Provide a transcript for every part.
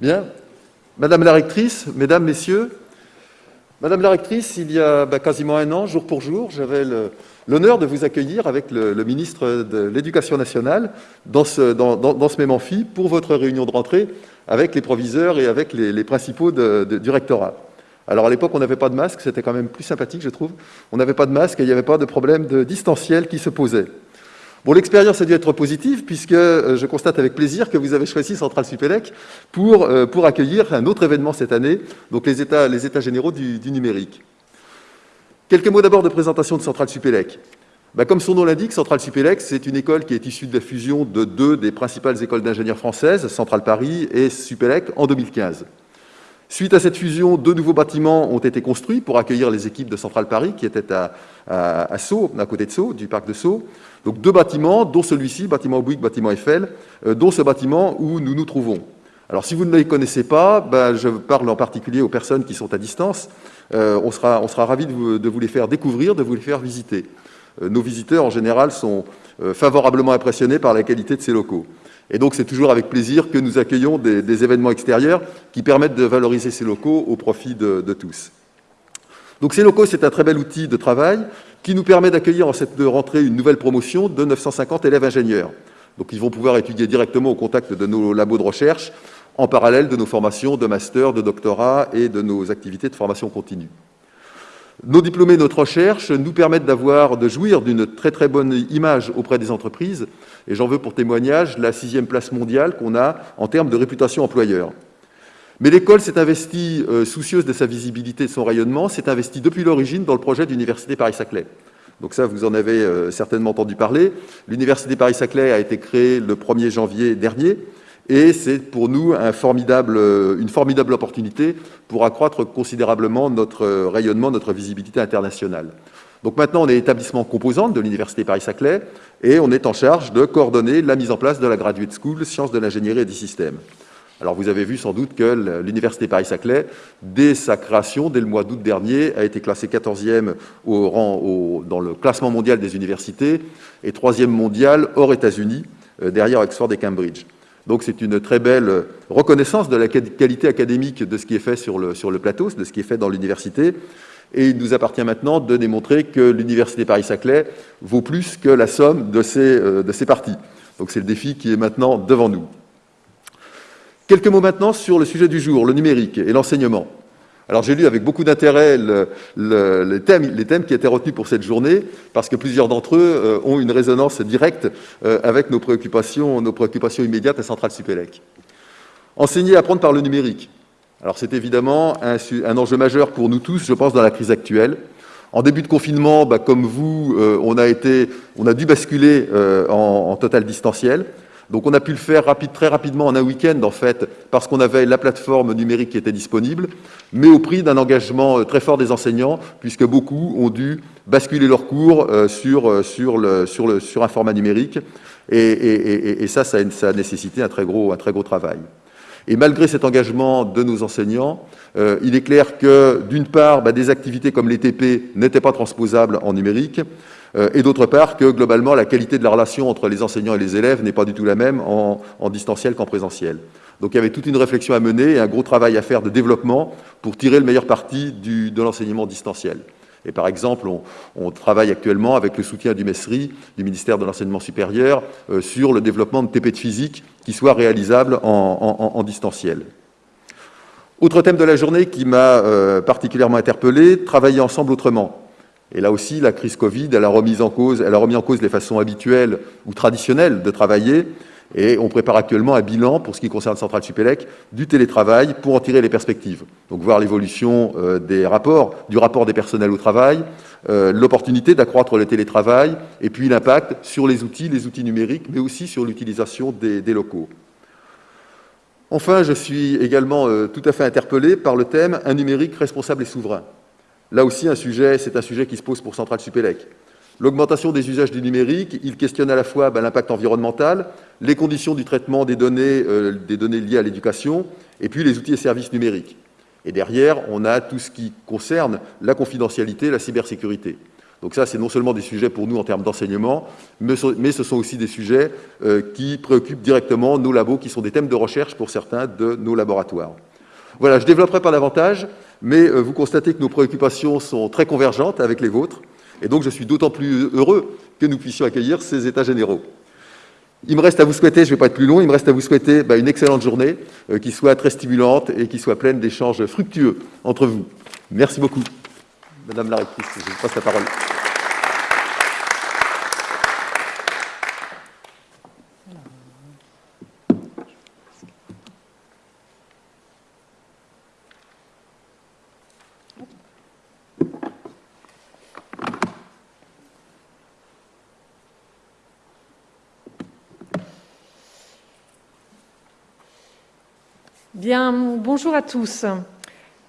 Bien. Madame la rectrice, mesdames, messieurs, Madame la rectrice, il y a bah, quasiment un an, jour pour jour, j'avais l'honneur de vous accueillir avec le, ministre de l'Éducation nationale dans ce, dans, ce, même amphi pour votre réunion de rentrée avec les proviseurs et avec les, principaux du rectorat. Alors à l'époque, on n'avait pas de masque, c'était quand même plus sympathique, je trouve. On n'avait pas de masque et il n'y avait pas de problème de distanciel qui se posait. L'expérience a dû être positive puisque euh, je constate avec plaisir que vous avez choisi Centrale Supélec pour, euh, pour accueillir un autre événement cette année, donc les États, les états généraux du, numérique. Quelques mots d'abord de présentation de Centrale Supélec. Bah, comme son nom l'indique, Centrale Supélec, c'est une école qui est issue de la fusion de deux des principales écoles d'ingénieurs françaises, Centrale Paris et Supélec, en 2015. Suite à cette fusion, deux nouveaux bâtiments ont été construits pour accueillir les équipes de Centrale Paris qui étaient à, à, Sceaux, à côté de Sceaux, du parc de Sceaux. Donc deux bâtiments, dont celui-ci, bâtiment Bouygues, bâtiment Eiffel, euh, dont ce bâtiment où nous nous trouvons. Alors si vous ne les connaissez pas, ben, je parle en particulier aux personnes qui sont à distance. Euh, on, sera, on sera ravis de vous, les faire découvrir, de vous les faire visiter. Euh, nos visiteurs, en général, sont favorablement impressionnés par la qualité de ces locaux. Et donc, c'est toujours avec plaisir que nous accueillons des, événements extérieurs qui permettent de valoriser ces locaux au profit de, de tous. Donc, ces locaux, c'est un très bel outil de travail qui nous permet d'accueillir en cette rentrée une nouvelle promotion de 950 élèves ingénieurs. Donc ils vont pouvoir étudier directement au contact de nos labos de recherche, en parallèle de nos formations de master, de doctorat et de nos activités de formation continue. Nos diplômés, notre recherche nous permettent d'avoir, de jouir d'une très très bonne image auprès des entreprises, et j'en veux pour témoignage la sixième place mondiale qu'on a en termes de réputation employeur. Mais l'école s'est investie, euh, soucieuse de sa visibilité et de son rayonnement, s'est investie depuis l'origine dans le projet d'Université Paris-Saclay. Donc ça, vous en avez euh, certainement entendu parler. L'Université Paris-Saclay a été créée le 1er janvier dernier, et c'est pour nous euh, une formidable opportunité pour accroître considérablement notre rayonnement, notre visibilité internationale. Donc maintenant, on est établissement composante de l'Université Paris-Saclay, et on est en charge de coordonner la mise en place de la Graduate School Sciences de l'ingénierie et des systèmes. Alors vous avez vu sans doute que l'Université Paris-Saclay, dès sa création, dès le mois d'août dernier, a été classée 14e au rang, dans le classement mondial des universités et 3e mondial hors États-Unis, euh, derrière Oxford et Cambridge. Donc c'est une très belle reconnaissance de la qualité académique de ce qui est fait sur le plateau, de ce qui est fait dans l'université. Et il nous appartient maintenant de démontrer que l'Université Paris-Saclay vaut plus que la somme de ses, euh, parties. Donc c'est le défi qui est maintenant devant nous. Quelques mots maintenant sur le sujet du jour, le numérique et l'enseignement. Alors j'ai lu avec beaucoup d'intérêt les, thèmes, qui étaient retenus pour cette journée, parce que plusieurs d'entre eux euh, ont une résonance directe euh, avec nos préoccupations, nos préoccupations immédiates à Centrale Supélec. Enseigner et apprendre par le numérique. C'est évidemment un, enjeu majeur pour nous tous, je pense, dans la crise actuelle. En début de confinement, bah, comme vous, euh, on, a dû basculer en, en total distanciel. Donc on a pu le faire très rapidement en un week-end, en fait, parce qu'on avait la plateforme numérique qui était disponible, mais au prix d'un engagement euh, très fort des enseignants, puisque beaucoup ont dû basculer leurs cours euh, sur, euh, un format numérique, et, ça, a, nécessité un très gros travail. Et malgré cet engagement de nos enseignants, il est clair que, d'une part, bah, des activités comme les TP n'étaient pas transposables en numérique, euh, et d'autre part que globalement la qualité de la relation entre les enseignants et les élèves n'est pas du tout la même en, distanciel qu'en présentiel. Donc il y avait toute une réflexion à mener et un gros travail à faire de développement pour tirer le meilleur parti de l'enseignement distanciel. Et par exemple, on, travaille actuellement avec le soutien du MESRI, du ministère de l'Enseignement supérieur, euh, sur le développement de TP de physique qui soit réalisable en, distanciel. Autre thème de la journée qui m'a euh, particulièrement interpellé, travailler ensemble autrement. Et là aussi, la crise Covid, elle a remis en cause, elle a remis en cause les façons habituelles ou traditionnelles de travailler. Et on prépare actuellement un bilan, pour ce qui concerne Centrale Supélec, du télétravail pour en tirer les perspectives. Donc voir l'évolution euh, des rapports, du rapport des personnels au travail, euh, l'opportunité d'accroître le télétravail, et puis l'impact sur les outils, les outils numériques, mais aussi sur l'utilisation des, locaux. Enfin, je suis également euh, tout à fait interpellé par le thème « Un numérique responsable et souverain ». Là aussi, c'est un sujet qui se pose pour Centrale Supélec. L'augmentation des usages du numérique, il questionne à la fois ben, l'impact environnemental, les conditions du traitement des données, euh, des données liées à l'éducation, et puis les outils et services numériques. Et derrière, on a tout ce qui concerne la confidentialité, la cybersécurité. Donc ça, c'est non seulement des sujets pour nous en termes d'enseignement, mais, ce sont aussi des sujets euh, qui préoccupent directement nos labos, qui sont des thèmes de recherche pour certains de nos laboratoires. Voilà, je ne développerai pas davantage, mais euh, vous constatez que nos préoccupations sont très convergentes avec les vôtres, et donc je suis d'autant plus heureux que nous puissions accueillir ces États généraux. Il me reste à vous souhaiter, je ne vais pas être plus long, il me reste à vous souhaiter bah, une excellente journée, euh, qui soit très stimulante et qui soit pleine d'échanges fructueux entre vous. Merci beaucoup. Madame la rectrice, je vous passe la parole. Bien, bonjour à tous.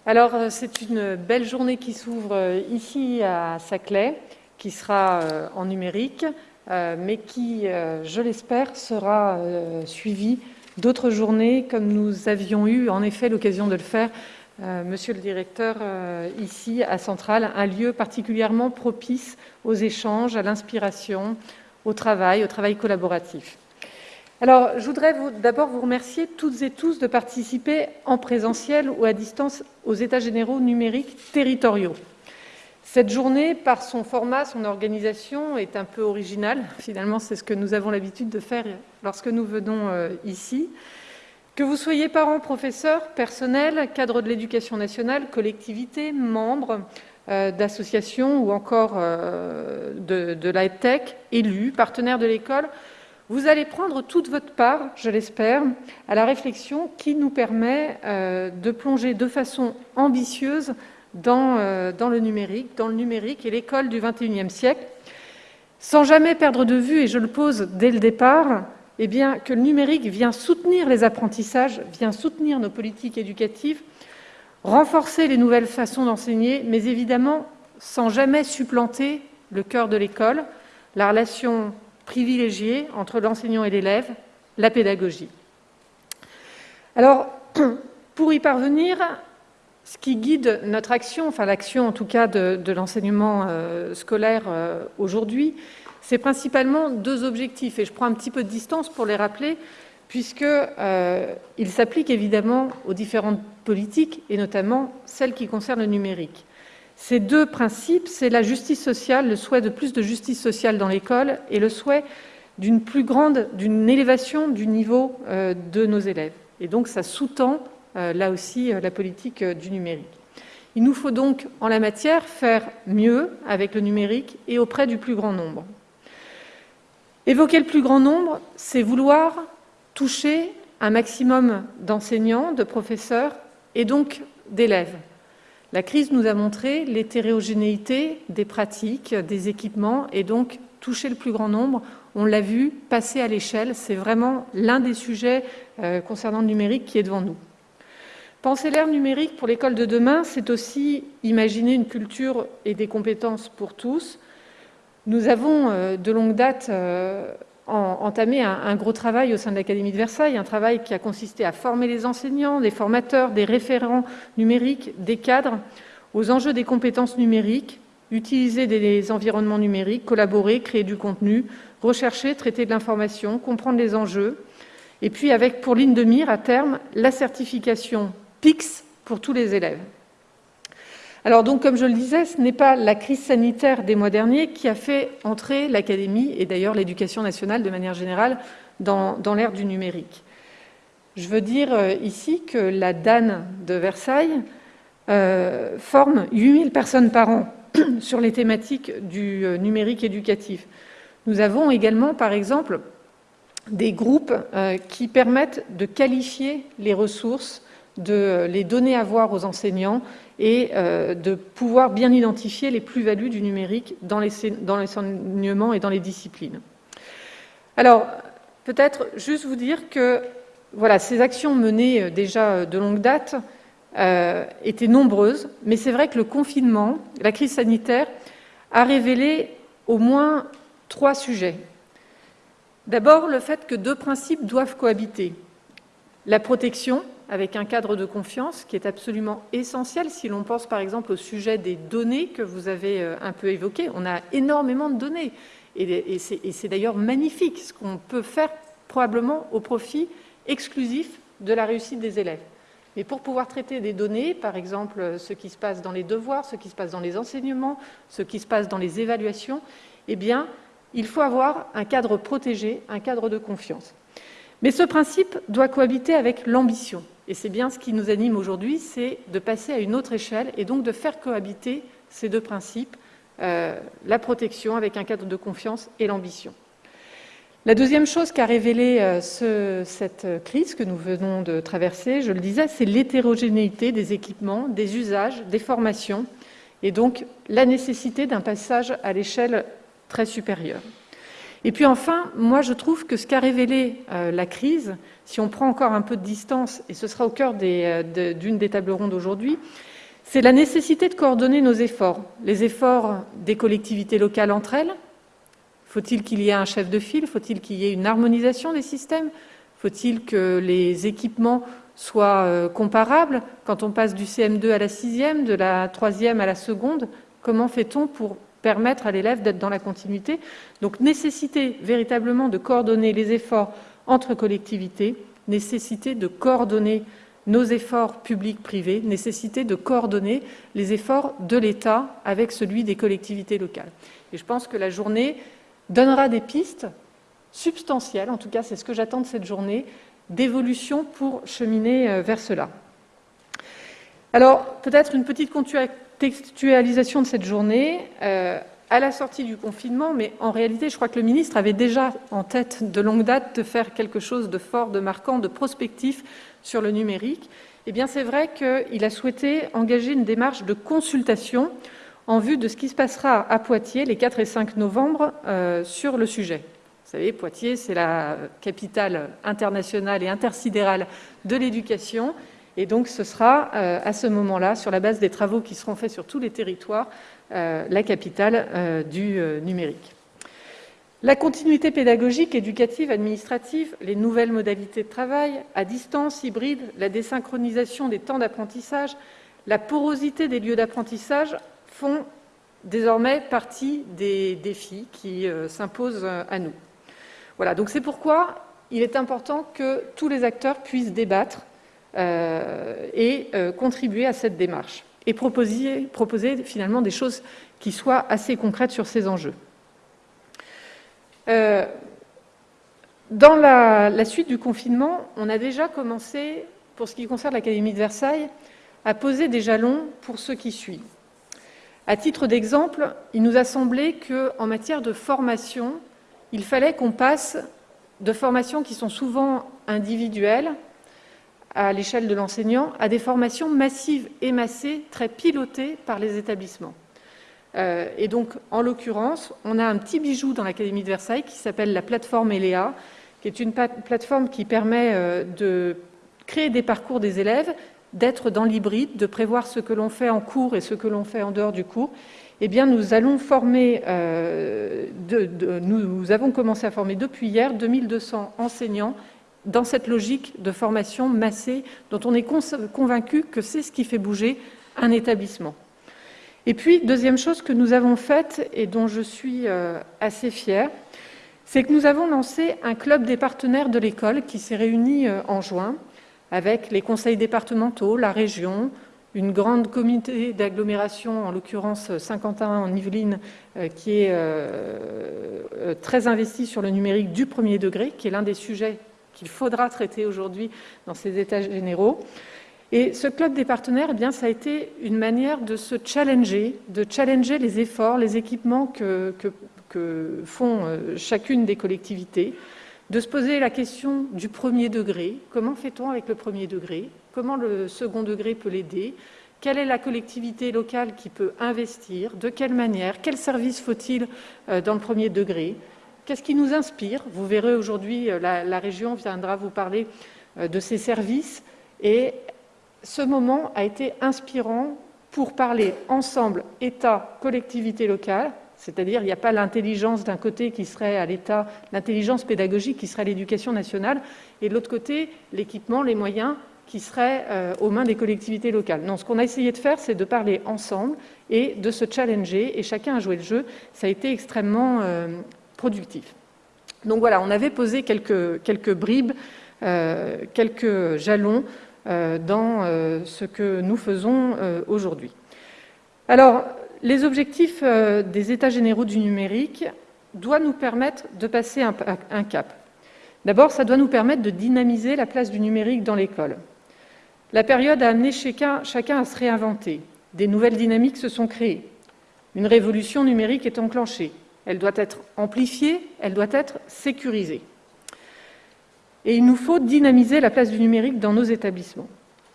Alors, euh, c'est une belle journée qui s'ouvre euh, ici à Saclay, qui sera euh, en numérique, mais qui, je l'espère, sera suivie d'autres journées, comme nous avions eu en effet l'occasion de le faire, Monsieur le Directeur, ici à Centrale, un lieu particulièrement propice aux échanges, à l'inspiration, au travail, au travail collaboratif. Alors, je voudrais d'abord vous remercier toutes et tous de participer en présentiel ou à distance aux États généraux numériques territoriaux. Cette journée, par son format, son organisation, est un peu originale. Finalement, c'est ce que nous avons l'habitude de faire lorsque nous venons euh, ici. Que vous soyez parents, professeurs, personnel, cadres de l'éducation nationale, collectivités, membres euh, d'associations ou encore euh, de, de la tech, élus, partenaires de l'école, vous allez prendre toute votre part, je l'espère, à la réflexion qui nous permet euh, de plonger de façon ambitieuse euh, dans, le numérique, dans le numérique et l'école du XXIe siècle, sans jamais perdre de vue, et je le pose dès le départ, eh que le numérique vient soutenir les apprentissages, vient soutenir nos politiques éducatives, renforcer les nouvelles façons d'enseigner, mais évidemment sans jamais supplanter le cœur de l'école, la relation privilégiée entre l'enseignant et l'élève, la pédagogie. Alors, pour y parvenir, ce qui guide notre action, enfin l'action en tout cas de, l'enseignement euh, scolaire euh, aujourd'hui, c'est principalement deux objectifs, et je prends un petit peu de distance pour les rappeler, puisqu'ils euh, s'appliquent évidemment aux différentes politiques, et notamment celles qui concernent le numérique. Ces deux principes, c'est la justice sociale, le souhait de plus de justice sociale dans l'école et le souhait d'une plus grande, d'une élévation du niveau euh, de nos élèves. Et donc ça sous-tend euh, là aussi euh, la politique du numérique. Il nous faut donc en la matière faire mieux avec le numérique et auprès du plus grand nombre. Évoquer le plus grand nombre, c'est vouloir toucher un maximum d'enseignants, de professeurs et donc d'élèves. La crise nous a montré l'hétérogénéité des pratiques, des équipements, et donc toucher le plus grand nombre. On l'a vu, passer à l'échelle, c'est vraiment l'un des sujets euh, concernant le numérique qui est devant nous. Penser l'ère numérique pour l'école de demain, c'est aussi imaginer une culture et des compétences pour tous. Nous avons euh, de longue date euh, entamé un, gros travail au sein de l'Académie de Versailles, un travail qui a consisté à former les enseignants, des formateurs, des référents numériques, des cadres aux enjeux des compétences numériques, utiliser des environnements numériques, collaborer, créer du contenu, rechercher, traiter de l'information, comprendre les enjeux, et puis avec pour ligne de mire à terme la certification PIX pour tous les élèves. Alors donc, comme je le disais, ce n'est pas la crise sanitaire des mois derniers qui a fait entrer l'Académie, et d'ailleurs l'éducation nationale de manière générale, dans, l'ère du numérique. Je veux dire euh, ici que la DAN de Versailles euh, forme 8000 personnes par an sur les thématiques du euh, numérique éducatif. Nous avons également, par exemple, des groupes qui permettent de qualifier les ressources, de les donner à voir aux enseignants et euh, de pouvoir bien identifier les plus-values du numérique dans l'enseignement et dans les disciplines. Alors, peut-être juste vous dire que voilà, ces actions menées euh, déjà de longue date euh, étaient nombreuses, mais c'est vrai que le confinement, la crise sanitaire, a révélé au moins trois sujets. D'abord, le fait que deux principes doivent cohabiter. La protection, avec un cadre de confiance qui est absolument essentiel si l'on pense par exemple au sujet des données que vous avez euh, un peu évoqué. On a énormément de données et c'est d'ailleurs magnifique ce qu'on peut faire probablement au profit exclusif de la réussite des élèves. Mais pour pouvoir traiter des données, par exemple ce qui se passe dans les devoirs, ce qui se passe dans les enseignements, ce qui se passe dans les évaluations, eh bien, il faut avoir un cadre protégé, un cadre de confiance. Mais ce principe doit cohabiter avec l'ambition. Et c'est bien ce qui nous anime aujourd'hui, c'est de passer à une autre échelle et donc de faire cohabiter ces deux principes, euh, la protection avec un cadre de confiance et l'ambition. La deuxième chose qu'a révélé euh, cette crise que nous venons de traverser, je le disais, c'est l'hétérogénéité des équipements, des usages, des formations, et donc la nécessité d'un passage à l'échelle très supérieure. Et puis enfin, moi je trouve que ce qu'a révélé euh, la crise, si on prend encore un peu de distance, et ce sera au cœur euh, d'une des tables rondes aujourd'hui, c'est la nécessité de coordonner nos efforts, les efforts des collectivités locales entre elles, faut-il qu'il y ait un chef de file? Faut-il qu'il y ait une harmonisation des systèmes? Faut-il que les équipements soient euh, comparables? Quand on passe du CM2 à la sixième, de la troisième à la seconde, comment fait-on pour permettre à l'élève d'être dans la continuité Donc nécessité véritablement de coordonner les efforts entre collectivités, nécessité de coordonner nos efforts publics-privés, nécessité de coordonner les efforts de l'État avec celui des collectivités locales. Et je pense que la journée donnera des pistes substantielles, en tout cas c'est ce que j'attends de cette journée, d'évolution pour cheminer euh, vers cela. Alors, peut-être une petite contextualisation de cette journée. Euh, à la sortie du confinement, mais en réalité, je crois que le ministre avait déjà en tête de longue date de faire quelque chose de fort, de marquant, de prospectif sur le numérique. Eh bien, c'est vrai qu'il a souhaité engager une démarche de consultation en vue de ce qui se passera à Poitiers les 4 et 5 novembre euh, sur le sujet. Vous savez, Poitiers, c'est la capitale internationale et intersidérale de l'éducation. Et donc, ce sera euh, à ce moment-là, sur la base des travaux qui seront faits sur tous les territoires, euh, la capitale du numérique. La continuité pédagogique, éducative, administrative, les nouvelles modalités de travail, à distance, hybride, la désynchronisation des temps d'apprentissage, la porosité des lieux d'apprentissage font désormais partie des défis qui euh, s'imposent à nous. Voilà, donc c'est pourquoi il est important que tous les acteurs puissent débattre euh, et euh, contribuer à cette démarche et proposer, proposer, finalement des choses qui soient assez concrètes sur ces enjeux. dans la, suite du confinement, on a déjà commencé, pour ce qui concerne l'Académie de Versailles, à poser des jalons pour ceux qui suivent. À titre d'exemple, il nous a semblé qu'en matière de formation, il fallait qu'on passe de formations qui sont souvent individuelles à l'échelle de l'enseignant à des formations massives et massées, très pilotées par les établissements. Euh, et donc, en l'occurrence, on a un petit bijou dans l'Académie de Versailles qui s'appelle la plateforme ELEA, qui est une plateforme qui permet euh, de créer des parcours des élèves d'être dans l'hybride, de prévoir ce que l'on fait en cours et ce que l'on fait en dehors du cours, eh bien, nous allons former, euh, nous, avons commencé à former depuis hier 2200 enseignants dans cette logique de formation massée dont on est convaincu que c'est ce qui fait bouger un établissement. Et puis, deuxième chose que nous avons faite et dont je suis euh, assez fière, c'est que nous avons lancé un club des partenaires de l'école qui s'est réuni euh, en juin avec les conseils départementaux, la région, une grande communauté d'agglomération, en l'occurrence Saint-Quentin en Yvelines, euh, qui est euh, euh, très investie sur le numérique du premier degré, qui est l'un des sujets qu'il faudra traiter aujourd'hui dans ces états généraux. Et ce club des partenaires, eh bien, ça a été une manière de se challenger, de challenger les efforts, les équipements que, que font chacune des collectivités, de se poser la question du premier degré. Comment fait-on avec le premier degré? Comment le second degré peut l'aider? Quelle est la collectivité locale qui peut investir? De quelle manière? Quel service faut-il euh, dans le premier degré? Qu'est-ce qui nous inspire? Vous verrez aujourd'hui, euh, la, région viendra vous parler euh, de ses services. Et ce moment a été inspirant pour parler ensemble, État, collectivité locale, c'est-à-dire, il n'y a pas l'intelligence d'un côté qui serait à l'État, l'intelligence pédagogique qui serait à l'éducation nationale, et de l'autre côté, l'équipement, les moyens qui serait aux mains des collectivités locales. Non, ce qu'on a essayé de faire, c'est de parler ensemble et de se challenger, et chacun a joué le jeu. Ça a été extrêmement productif. Donc voilà, on avait posé quelques, quelques bribes, quelques jalons dans ce que nous faisons aujourd'hui. Alors, les objectifs des États généraux du numérique doivent nous permettre de passer un, cap. D'abord, ça doit nous permettre de dynamiser la place du numérique dans l'école. La période a amené chacun à se réinventer. Des nouvelles dynamiques se sont créées. Une révolution numérique est enclenchée. Elle doit être amplifiée, elle doit être sécurisée. Et il nous faut dynamiser la place du numérique dans nos établissements.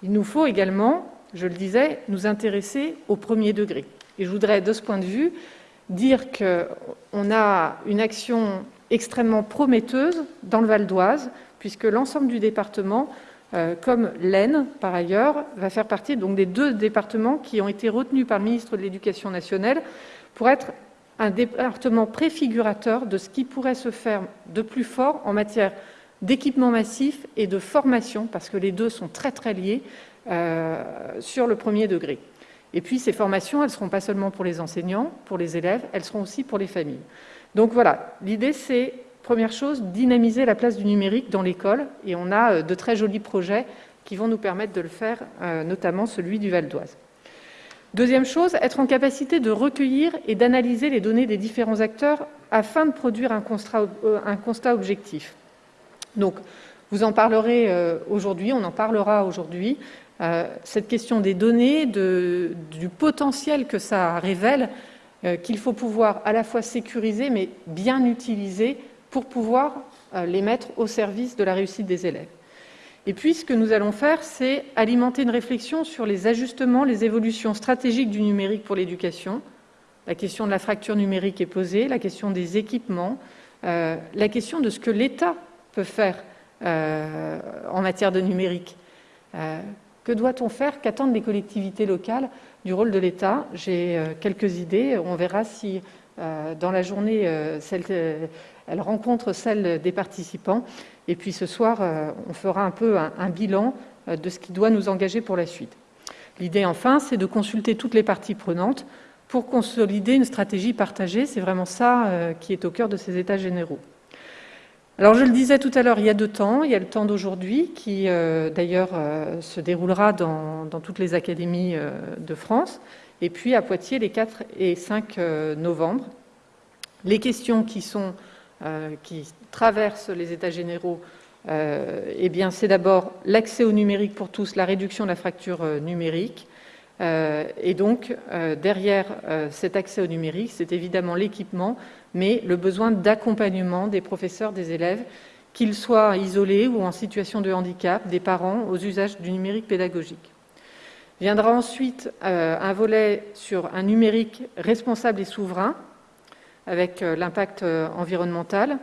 Il nous faut également, je le disais, nous intéresser au premier degré. Et je voudrais, de ce point de vue, dire qu'on a une action extrêmement prometteuse dans le Val d'Oise, puisque l'ensemble du département, euh, comme l'Aisne par ailleurs, va faire partie donc, des deux départements qui ont été retenus par le ministre de l'Éducation nationale pour être un département préfigurateur de ce qui pourrait se faire de plus fort en matière d'équipement massif et de formation, parce que les deux sont très très liés euh, sur le premier degré. Et puis ces formations, elles ne seront pas seulement pour les enseignants, pour les élèves, elles seront aussi pour les familles. Donc voilà, l'idée c'est, première chose, dynamiser la place du numérique dans l'école, et on a euh, de très jolis projets qui vont nous permettre de le faire, euh, notamment celui du Val d'Oise. Deuxième chose, être en capacité de recueillir et d'analyser les données des différents acteurs afin de produire un constat, euh, objectif. Donc, vous en parlerez aujourd'hui, on en parlera aujourd'hui. Euh, cette question des données, du potentiel que ça révèle, euh, qu'il faut pouvoir à la fois sécuriser, mais bien utiliser pour pouvoir euh, les mettre au service de la réussite des élèves. Et puis, ce que nous allons faire, c'est alimenter une réflexion sur les ajustements, les évolutions stratégiques du numérique pour l'éducation. La question de la fracture numérique est posée, la question des équipements, la question de ce que l'État peut faire en matière de numérique. Que doit-on faire Qu'attendent les collectivités locales du rôle de l'État? J'ai euh, quelques idées. On verra si euh, dans la journée, euh, elle rencontre celle des participants. Et puis ce soir, on fera un peu un, bilan de ce qui doit nous engager pour la suite. L'idée, enfin, c'est de consulter toutes les parties prenantes pour consolider une stratégie partagée. C'est vraiment ça qui est au cœur de ces États généraux. Alors je le disais tout à l'heure, il y a deux temps. Il y a le temps d'aujourd'hui qui euh, d'ailleurs euh, se déroulera dans, toutes les académies euh, de France, et puis à Poitiers les 4 et 5 novembre. Les questions qui, sont, qui traversent les États généraux, eh bien c'est d'abord l'accès au numérique pour tous, la réduction de la fracture numérique, et donc derrière cet accès au numérique, c'est évidemment l'équipement, mais le besoin d'accompagnement des professeurs, des élèves, qu'ils soient isolés ou en situation de handicap, des parents aux usages du numérique pédagogique. Viendra ensuite euh, un volet sur un numérique responsable et souverain, avec euh, l'impact euh, environnemental,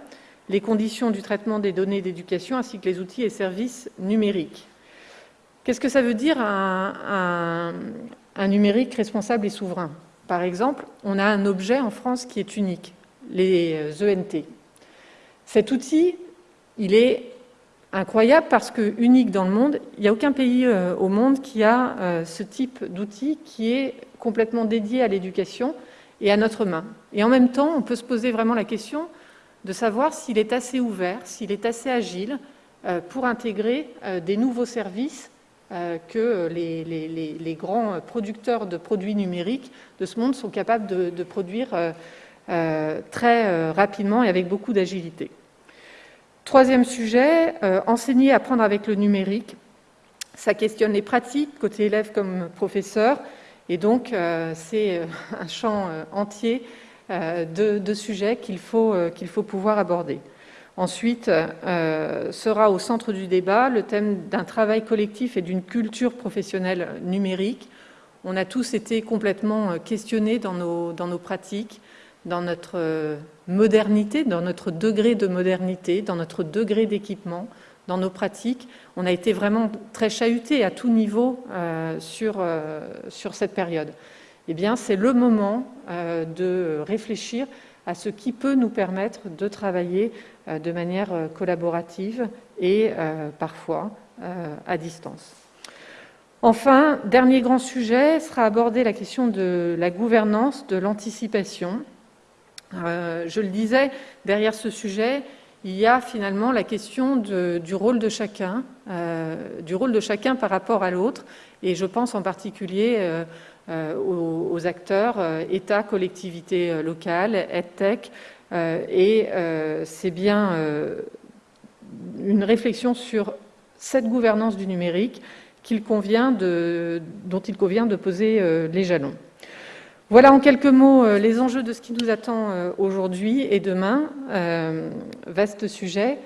les conditions du traitement des données d'éducation, ainsi que les outils et services numériques. Qu'est-ce que ça veut dire un numérique responsable et souverain? Par exemple, on a un objet en France qui est unique, les ENT. Euh, e Cet outil, il est incroyable parce que unique dans le monde. Il n'y a aucun pays au monde qui a ce type d'outil qui est complètement dédié à l'éducation et à notre main. Et en même temps, on peut se poser vraiment la question de savoir s'il est assez ouvert, s'il est assez agile pour intégrer des nouveaux services que les, grands producteurs de produits numériques de ce monde sont capables de produire euh, très euh, rapidement et avec beaucoup d'agilité. Troisième sujet, euh, enseigner, apprendre avec le numérique. Ça questionne les pratiques, côté élève comme professeur, et donc c'est un champ entier de, sujets qu'il faut, pouvoir aborder. Ensuite, sera au centre du débat le thème d'un travail collectif et d'une culture professionnelle numérique. On a tous été complètement questionnés dans nos, pratiques, dans notre euh, modernité, dans notre degré de modernité, dans notre degré d'équipement, dans nos pratiques. On a été vraiment très chahuté à tout niveau euh, sur, euh, sur cette période. Eh bien, c'est le moment de réfléchir à ce qui peut nous permettre de travailler de manière collaborative et parfois à distance. Enfin, dernier grand sujet, sera abordé la question de la gouvernance, de l'anticipation. je le disais, derrière ce sujet, il y a finalement la question du rôle de chacun, euh, du rôle de chacun par rapport à l'autre, et je pense en particulier euh, euh, aux, acteurs État, collectivités locales, EdTech, et c'est bien une réflexion sur cette gouvernance du numérique dont il convient de poser les jalons. Voilà en quelques mots euh, les enjeux de ce qui nous attend euh, aujourd'hui et demain. Euh, vaste sujet,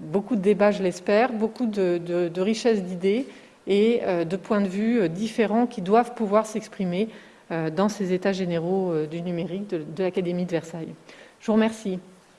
beaucoup de débats, je l'espère, beaucoup de, richesses d'idées et de points de vue différents qui doivent pouvoir s'exprimer dans ces états généraux du numérique de, de l'Académie de Versailles. Je vous remercie.